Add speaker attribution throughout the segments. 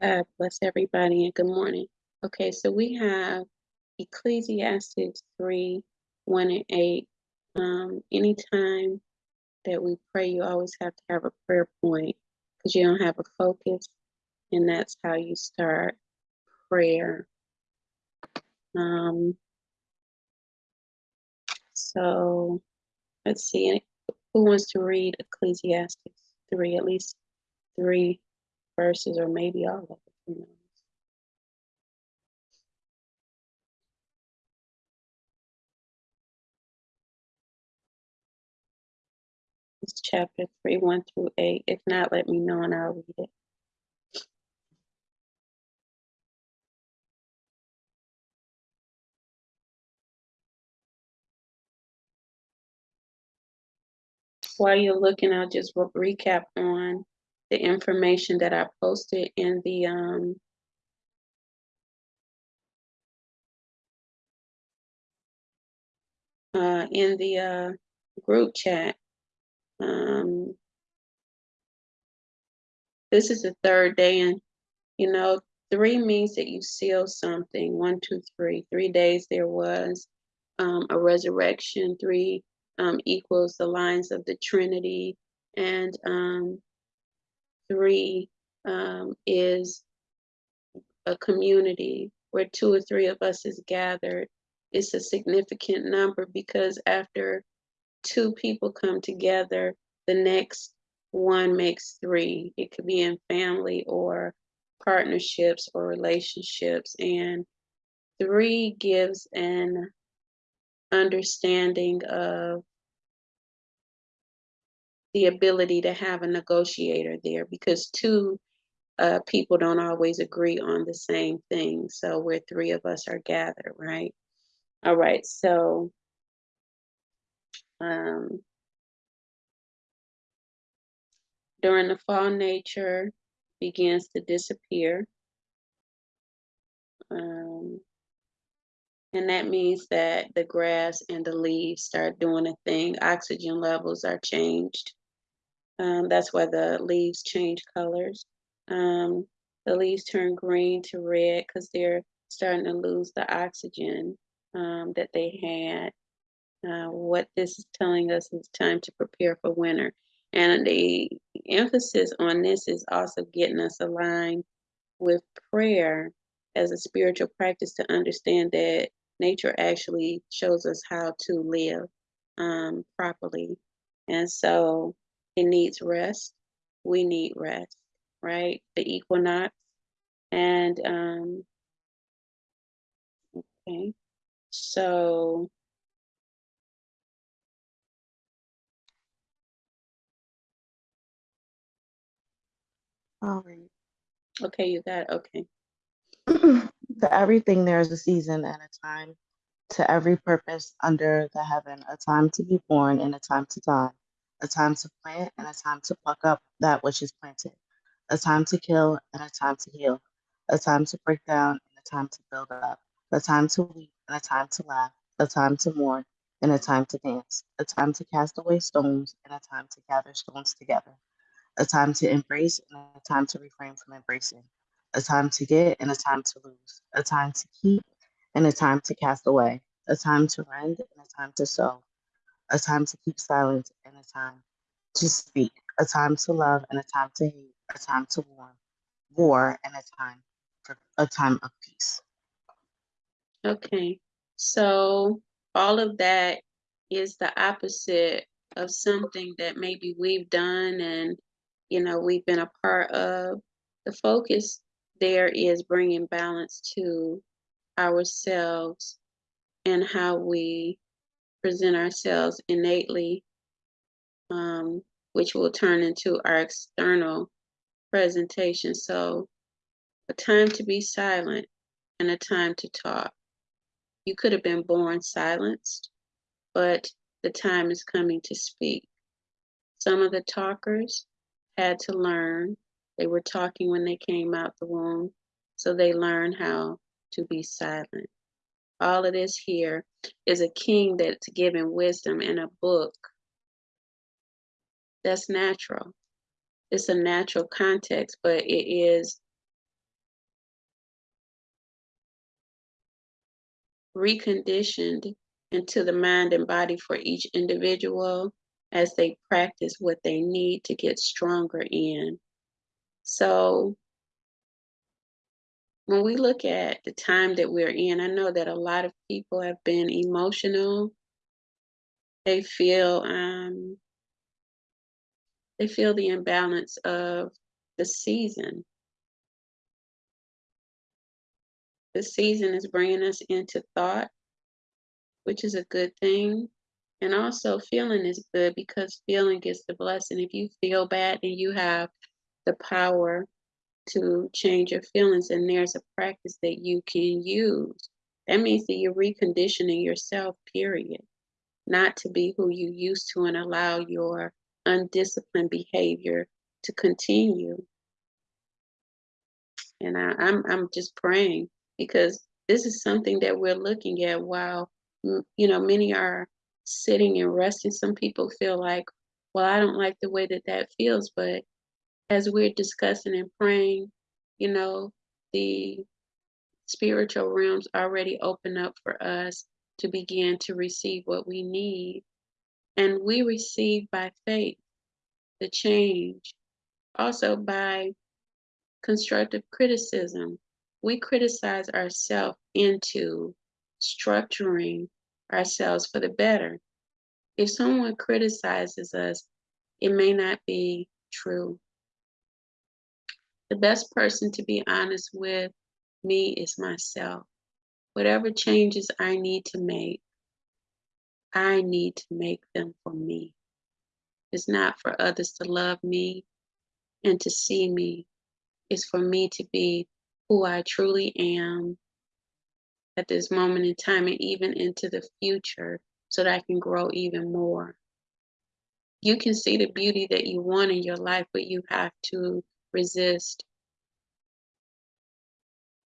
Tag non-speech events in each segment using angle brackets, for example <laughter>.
Speaker 1: God bless everybody and good morning. Okay, so we have Ecclesiastes 3 1 and 8. Um, anytime that we pray, you always have to have a prayer point because you don't have a focus, and that's how you start prayer. Um, so let's see, who wants to read Ecclesiastes 3, at least three verses, or maybe all of it? who knows? It's chapter 3, 1 through 8. If not, let me know and I'll read it. While you're looking, I'll just recap on the information that I posted in the um uh in the uh group chat. Um this is the third day and you know three means that you seal something. One, two, three. Three days there was um a resurrection, three um equals the lines of the Trinity, and um three um is a community where two or three of us is gathered. It's a significant number because after two people come together the next one makes three. It could be in family or partnerships or relationships. And three gives an understanding of the ability to have a negotiator there because two uh, people don't always agree on the same thing. So where three of us are gathered, right? All right. So um, during the fall, nature begins to disappear. Um, and that means that the grass and the leaves start doing a thing. Oxygen levels are changed. Um, that's why the leaves change colors. Um, the leaves turn green to red because they're starting to lose the oxygen um, that they had. Uh, what this is telling us is time to prepare for winter. And the emphasis on this is also getting us aligned with prayer as a spiritual practice to understand that nature actually shows us how to live um, properly. And so it needs rest. We need rest, right? The equinox. And, um, okay. So,
Speaker 2: All right.
Speaker 1: okay, you got, okay. <clears throat>
Speaker 2: to everything there is a season and a time, to every purpose under the heaven, a time to be born and a time to die, a time to plant and a time to pluck up that which is planted, a time to kill and a time to heal, a time to break down and a time to build up, a time to weep and a time to laugh, a time to mourn and a time to dance, a time to cast away stones and a time to gather stones together, a time to embrace and a time to refrain from embracing, a time to get and a time to lose, a time to keep and a time to cast away, a time to rend and a time to sow, a time to keep silent and a time to speak, a time to love and a time to hate, a time to war, war and a time for a time of peace.
Speaker 1: Okay. So all of that is the opposite of something that maybe we've done and, you know, we've been a part of. The focus there is bringing balance to ourselves and how we present ourselves innately, um, which will turn into our external presentation. So, a time to be silent and a time to talk. You could have been born silenced, but the time is coming to speak. Some of the talkers had to learn. They were talking when they came out the womb, so they learned how to be silent all of this here is a king that's given wisdom in a book. That's natural. It's a natural context, but it is reconditioned into the mind and body for each individual as they practice what they need to get stronger in. So when we look at the time that we're in, I know that a lot of people have been emotional. They feel um, they feel the imbalance of the season. The season is bringing us into thought, which is a good thing. And also, feeling is good because feeling is the blessing. If you feel bad, then you have the power to change your feelings, and there's a practice that you can use. That means that you're reconditioning yourself, period. Not to be who you used to and allow your undisciplined behavior to continue. And I, I'm I'm just praying because this is something that we're looking at while you know many are sitting and resting. Some people feel like, well, I don't like the way that that feels, but as we're discussing and praying, you know, the spiritual realms already open up for us to begin to receive what we need. And we receive by faith the change, also by constructive criticism. We criticize ourselves into structuring ourselves for the better. If someone criticizes us, it may not be true. The best person to be honest with me is myself. Whatever changes I need to make, I need to make them for me. It's not for others to love me and to see me. It's for me to be who I truly am at this moment in time and even into the future so that I can grow even more. You can see the beauty that you want in your life, but you have to resist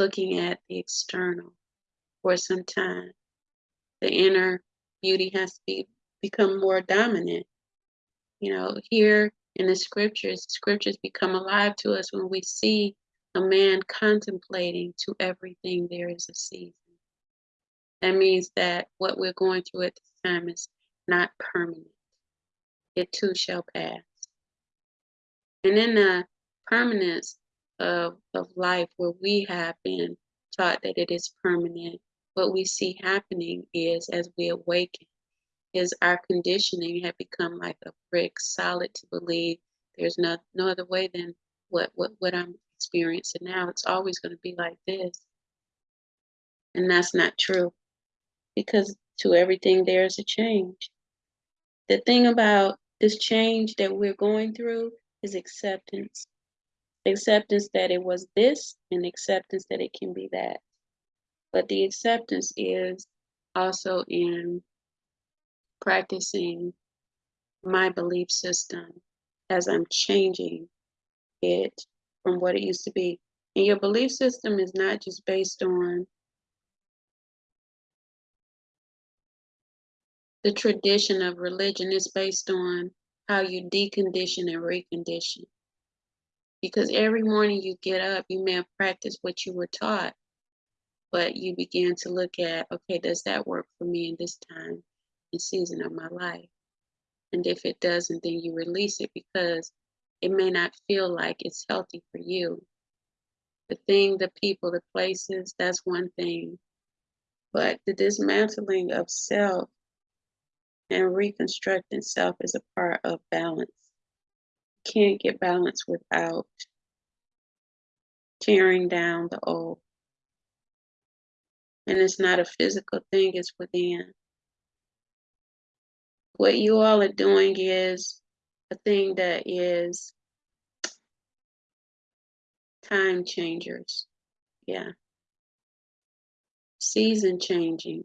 Speaker 1: looking at the external for some time. The inner beauty has to be, become more dominant. You know, here in the scriptures, scriptures become alive to us when we see a man contemplating to everything there is a season. That means that what we're going through at this time is not permanent. It too shall pass. And in the uh, permanence of, of life where we have been taught that it is permanent, what we see happening is as we awaken, is our conditioning had become like a brick solid to believe there's no, no other way than what, what, what I'm experiencing now. It's always going to be like this. And that's not true because to everything there is a change. The thing about this change that we're going through is acceptance acceptance that it was this and acceptance that it can be that. But the acceptance is also in practicing my belief system as I'm changing it from what it used to be. And your belief system is not just based on the tradition of religion, it's based on how you decondition and recondition because every morning you get up, you may have practiced what you were taught, but you begin to look at, okay, does that work for me in this time and season of my life? And if it doesn't, then you release it because it may not feel like it's healthy for you. The thing, the people, the places, that's one thing. But the dismantling of self and reconstructing self is a part of balance can't get balance without tearing down the old. And it's not a physical thing, it's within. What you all are doing is a thing that is time changers. Yeah. Season changing.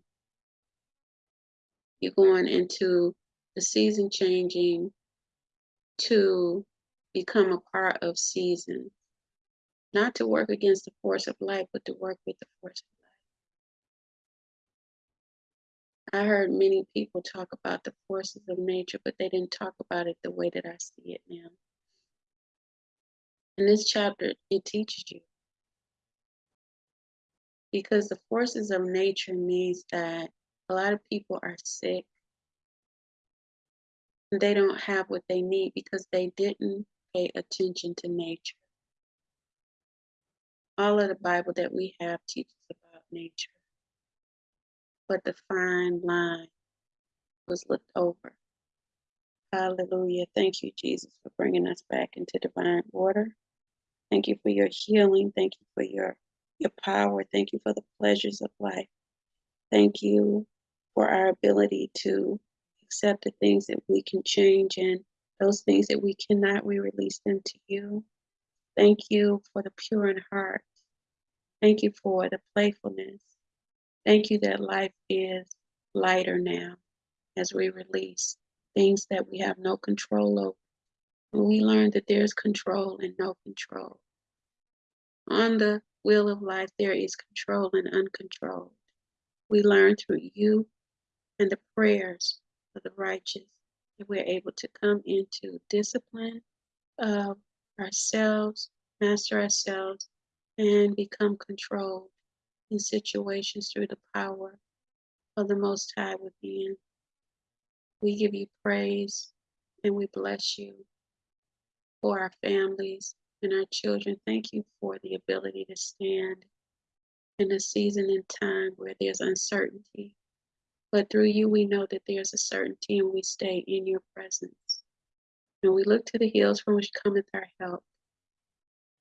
Speaker 1: You're going into the season changing to become a part of season, not to work against the force of life, but to work with the force of life. I heard many people talk about the forces of nature, but they didn't talk about it the way that I see it now. In this chapter, it teaches you. because the forces of nature means that a lot of people are sick. They don't have what they need because they didn't pay attention to nature. All of the Bible that we have teaches about nature, but the fine line was looked over. Hallelujah. Thank you, Jesus, for bringing us back into divine order. Thank you for your healing. Thank you for your, your power. Thank you for the pleasures of life. Thank you for our ability to accept the things that we can change and those things that we cannot, we release them to you. Thank you for the pure in heart. Thank you for the playfulness. Thank you that life is lighter now as we release things that we have no control over. We learn that there's control and no control. On the wheel of life, there is control and uncontrolled. We learn through you and the prayers of the righteous that we're able to come into discipline of ourselves, master ourselves, and become controlled in situations through the power of the Most High within. We give you praise and we bless you for our families and our children. Thank you for the ability to stand in a season and time where there's uncertainty. But through you, we know that there's a certainty and we stay in your presence. And we look to the hills from which cometh our help.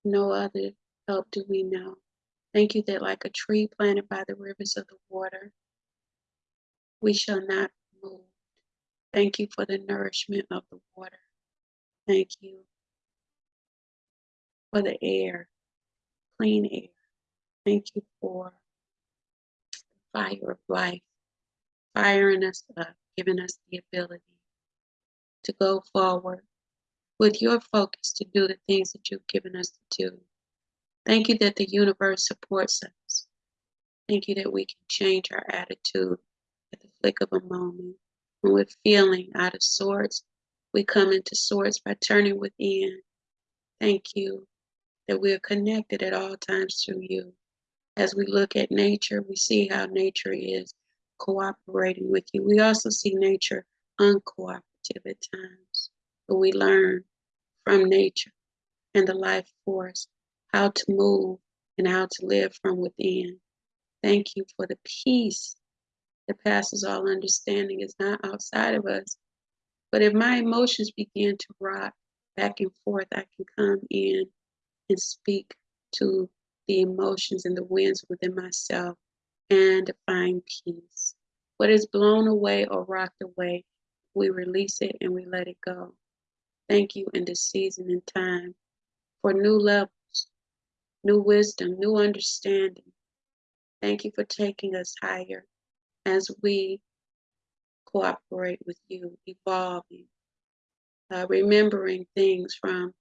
Speaker 1: No other help do we know. Thank you that, like a tree planted by the rivers of the water, we shall not move. Thank you for the nourishment of the water. Thank you for the air, clean air. Thank you for the fire of life, firing us up, giving us the ability to go forward with your focus to do the things that you've given us to do. Thank you that the universe supports us. Thank you that we can change our attitude at the flick of a moment. When we're feeling out of sorts, we come into sorts by turning within. Thank you that we are connected at all times through you. As we look at nature, we see how nature is cooperating with you. We also see nature uncooperative at times, but we learn from nature and the life force how to move and how to live from within. Thank you for the peace that passes all understanding is not outside of us. But if my emotions begin to rock back and forth, I can come in and speak to the emotions and the winds within myself and find peace. What is blown away or rocked away, we release it and we let it go. Thank you in this season and time for new levels, new wisdom, new understanding. Thank you for taking us higher as we cooperate with you, evolving, uh, remembering things from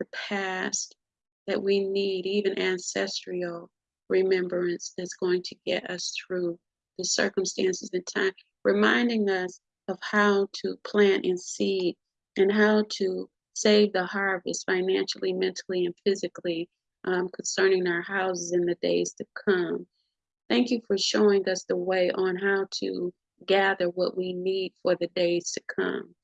Speaker 1: the past that we need, even ancestral remembrance that's going to get us through the circumstances and time, reminding us of how to plant and seed and how to save the harvest financially, mentally, and physically um, concerning our houses in the days to come. Thank you for showing us the way on how to gather what we need for the days to come.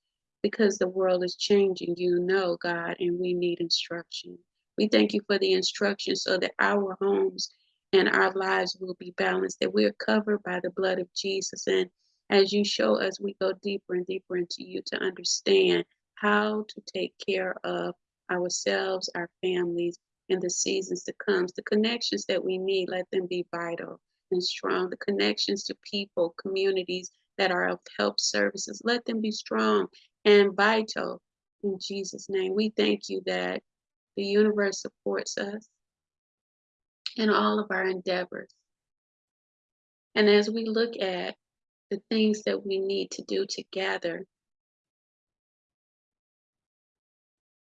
Speaker 1: Because the world is changing, you know, God, and we need instruction. We thank you for the instruction so that our homes and our lives will be balanced, that we're covered by the blood of Jesus. And as you show us, we go deeper and deeper into you to understand how to take care of ourselves, our families, and the seasons to come. The connections that we need, let them be vital and strong. The connections to people, communities that are of help services, let them be strong and vital in Jesus' name. We thank you that the universe supports us in all of our endeavors. And as we look at the things that we need to do together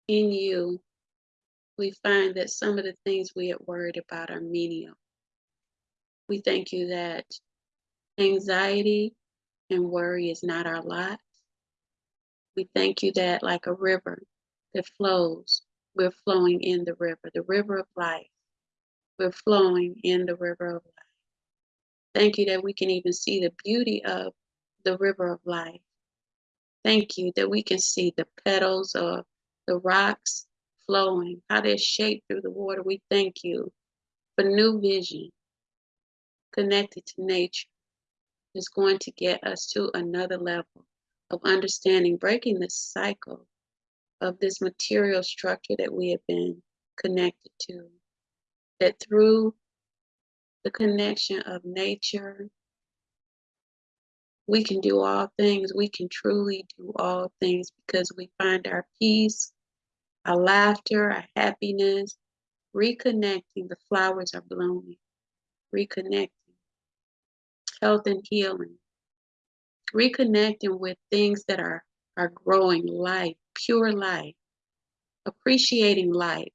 Speaker 1: in you, we find that some of the things we had worried about are menial. We thank you that anxiety and worry is not our lot. We thank you that, like a river that flows, we're flowing in the river, the river of life. We're flowing in the river of life. Thank you that we can even see the beauty of the river of life. Thank you that we can see the petals of the rocks flowing, how they're shaped through the water. We thank you for new vision connected to nature is going to get us to another level of understanding, breaking the cycle of this material structure that we have been connected to. That through the connection of nature, we can do all things. We can truly do all things because we find our peace, our laughter, our happiness, reconnecting. The flowers are blooming, reconnecting, health and healing, reconnecting with things that are, are growing life, pure life, appreciating life,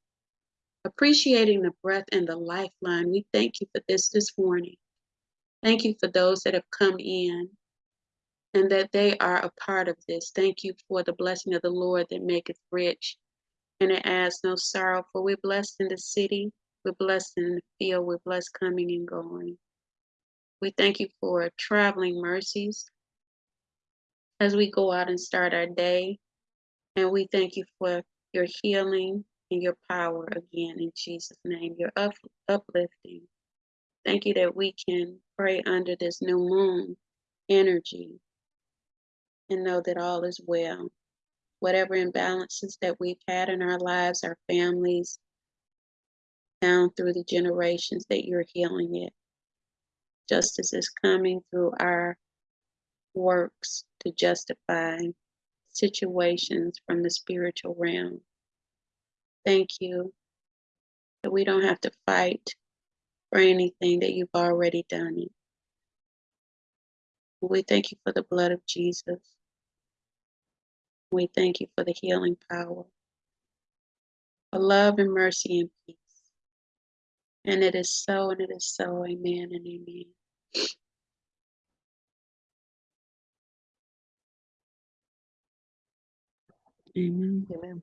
Speaker 1: appreciating the breath and the lifeline. We thank you for this this morning. Thank you for those that have come in and that they are a part of this. Thank you for the blessing of the Lord that maketh rich and it adds no sorrow. For we're blessed in the city, we're blessed in the field, we're blessed coming and going. We thank you for traveling mercies as we go out and start our day. And we thank you for your healing your power again in Jesus' name, your up, uplifting. Thank you that we can pray under this new moon energy and know that all is well. Whatever imbalances that we've had in our lives, our families, down through the generations, that you're healing it. Justice is coming through our works to justify situations from the spiritual realm. Thank you that we don't have to fight for anything, that you've already done it. We thank you for the blood of Jesus. We thank you for the healing power, for love and mercy and peace. And it is so, and it is so. Amen and amen.
Speaker 2: Amen. Amen.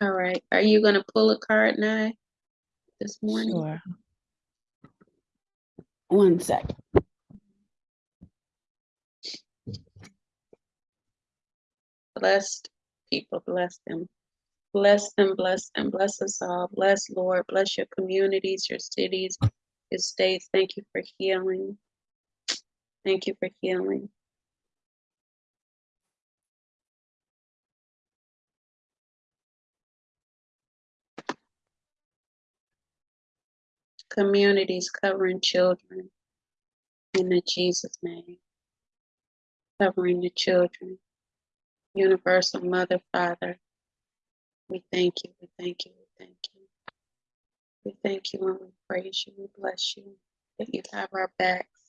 Speaker 1: All right. Are you going to pull a card now this morning?
Speaker 2: Sure. One sec.
Speaker 1: Blessed people, bless them. Bless them, bless them, bless us all. Bless, Lord. Bless your communities, your cities, your states. Thank you for healing. Thank you for healing. Communities covering children in the Jesus name. Covering the children. Universal Mother, Father. We thank you, we thank you, we thank you. We thank you and we praise you, we bless you, that you have our backs.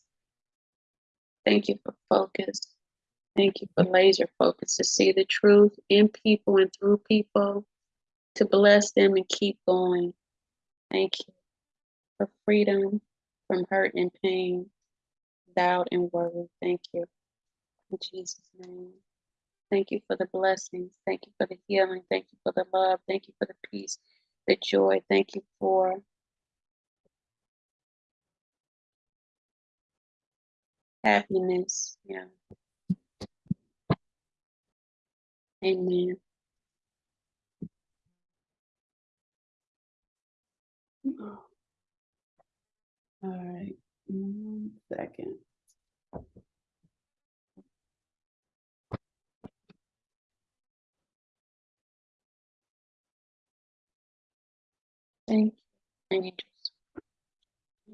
Speaker 1: Thank you for focus. Thank you for laser focus to see the truth in people and through people, to bless them and keep going. Thank you for freedom from hurt and pain, doubt and worry. Thank you. In Jesus' name. Thank you for the blessings. Thank you for the healing. Thank you for the love. Thank you for the peace, the joy. Thank you for happiness. Yeah. Amen. Mm-hmm.
Speaker 3: All right, one second.
Speaker 1: Thank you, angels.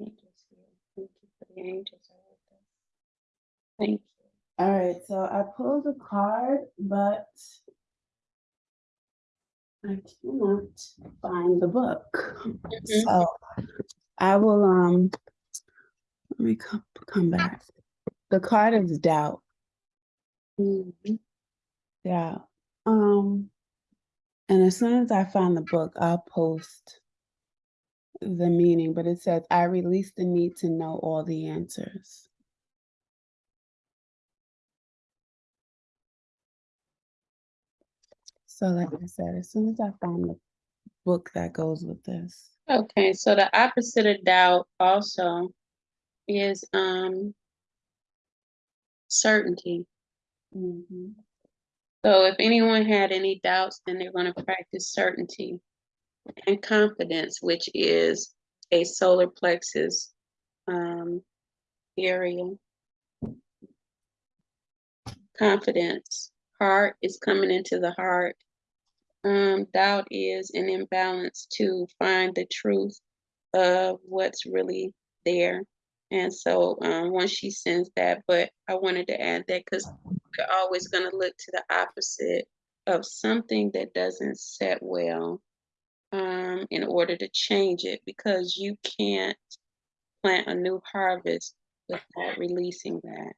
Speaker 1: Angels here. Thank you for the angels are with us. Thank you.
Speaker 3: All right, so I pulled a card, but I cannot find the book.
Speaker 1: Mhm.
Speaker 3: So I will um let me come come back. The card is doubt.
Speaker 1: Mhm.
Speaker 3: Yeah. Um and as soon as I find the book, I'll post the meaning, but it says I release the need to know all the answers. So like I said, as soon as I find the book that goes with this.
Speaker 1: Okay, so the opposite of doubt also is um certainty.
Speaker 3: Mhm.
Speaker 1: So if anyone had any doubts, then they're going to practice certainty and confidence, which is a solar plexus um, area. Confidence. Heart is coming into the heart. Um, doubt is an imbalance to find the truth of what's really there. And so um, once she sends that, but I wanted to add that because we're always going to look to the opposite of something that doesn't set well um, in order to change it because you can't plant a new harvest without releasing that.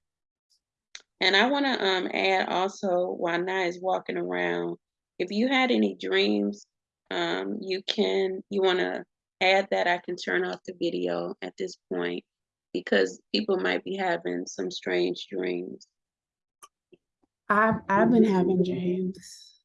Speaker 1: And I want to um, add also while Nai is walking around, if you had any dreams, um, you can, you want to add that. I can turn off the video at this point because people might be having some strange dreams.
Speaker 3: I've I've been having dreams.